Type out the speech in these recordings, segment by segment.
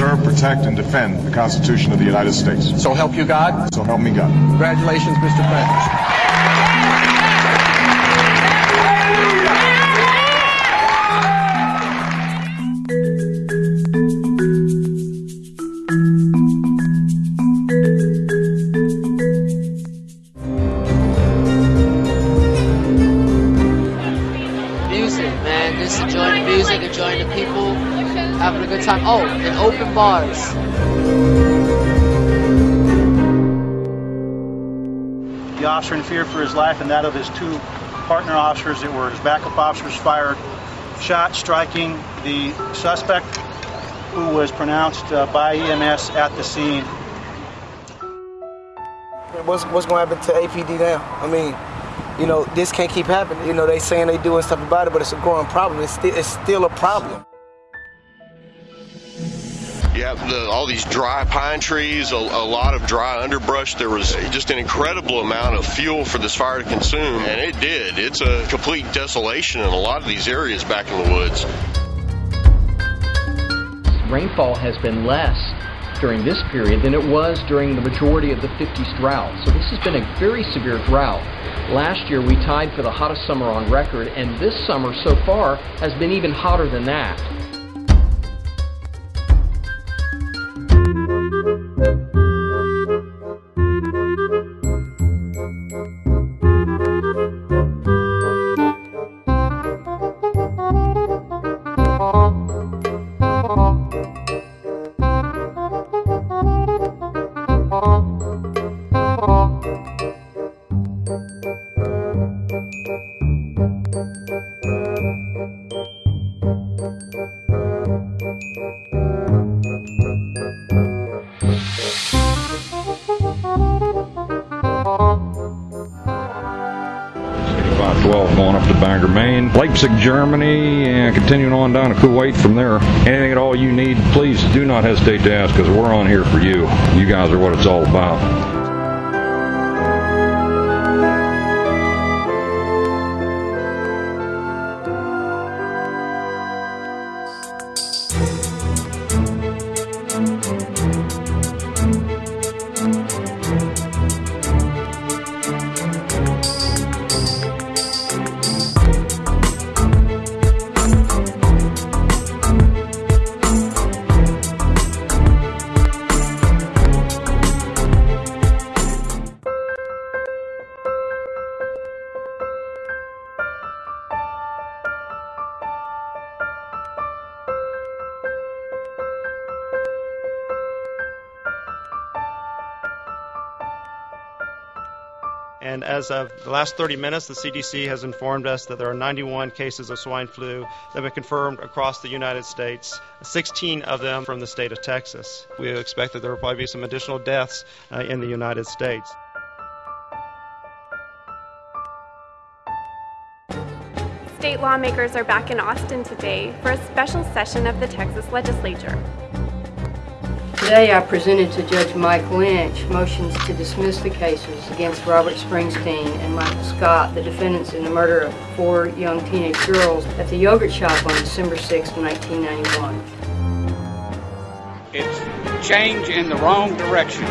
preserve, protect, and defend the Constitution of the United States. So help you God? So help me God. Congratulations, Mr. Prentice. Good time. Oh, and open bars. The officer in fear for his life and that of his two partner officers that were his backup officers fired shot striking the suspect who was pronounced uh, by EMS at the scene. What's, what's going to happen to APD now? I mean, you know, this can't keep happening. You know, they saying they doing stuff about it, but it's a growing problem. It's still, it's still a problem. Have the, all these dry pine trees, a, a lot of dry underbrush. There was just an incredible amount of fuel for this fire to consume, and it did. It's a complete desolation in a lot of these areas back in the woods. Rainfall has been less during this period than it was during the majority of the 50s drought. So this has been a very severe drought. Last year we tied for the hottest summer on record, and this summer so far has been even hotter than that. Bangor, Maine, Leipzig, Germany, and continuing on down to Kuwait from there. Anything at all you need, please do not hesitate to ask because we're on here for you. You guys are what it's all about. And as of the last 30 minutes, the CDC has informed us that there are 91 cases of swine flu that have been confirmed across the United States, 16 of them from the state of Texas. We expect that there will probably be some additional deaths uh, in the United States. State lawmakers are back in Austin today for a special session of the Texas legislature. Today I presented to Judge Mike Lynch motions to dismiss the cases against Robert Springsteen and Michael Scott, the defendants in the murder of four young teenage girls at the yogurt shop on December 6, 1991. It's change in the wrong direction.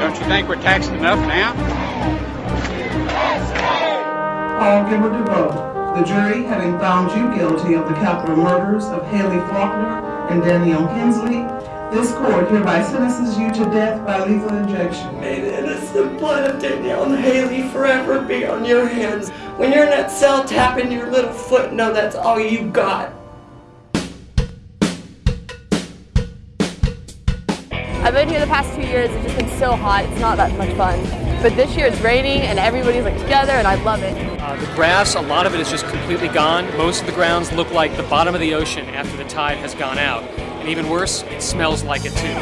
Don't you think we're taxed enough now? Paul Gilbert DeVoe, the jury having found you guilty of the capital murders of Haley Faulkner and Danielle Hensley, this court hereby sentences you to death by lethal injection. May the innocent blood of Danielle and Haley forever be on your hands. When you're in that cell tapping your little foot, know that's all you got. I've been here the past two years. It's just been so hot. It's not that much fun. But this year it's raining and everybody's like together, and I love it. Uh, the grass, a lot of it is just completely gone. Most of the grounds look like the bottom of the ocean after the tide has gone out. And even worse, it smells like it too.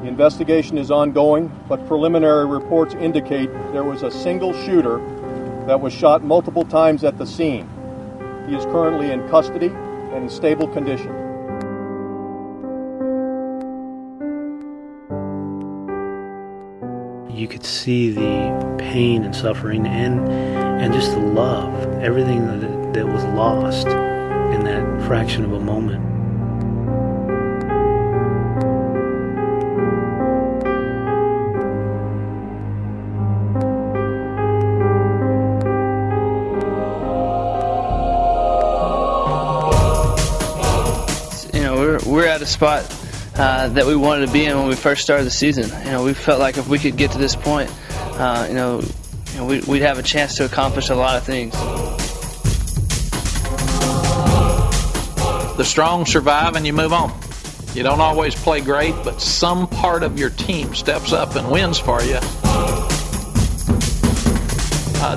The investigation is ongoing, but preliminary reports indicate there was a single shooter that was shot multiple times at the scene. He is currently in custody and in stable condition. You could see the pain and suffering and and just the love, everything that, that was lost in that fraction of a moment. We're, at a spot uh, that we wanted to be in when we first started the season. You know, we felt like if we could get to this point, uh, you know, you know we, we'd have a chance to accomplish a lot of things. The strong survive and you move on. You don't always play great, but some part of your team steps up and wins for you.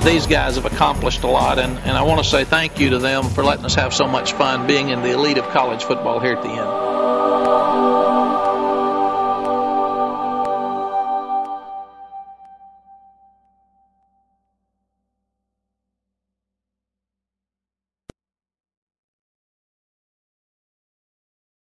These guys have accomplished a lot, and, and I want to say thank you to them for letting us have so much fun being in the elite of college football here at the end.